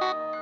you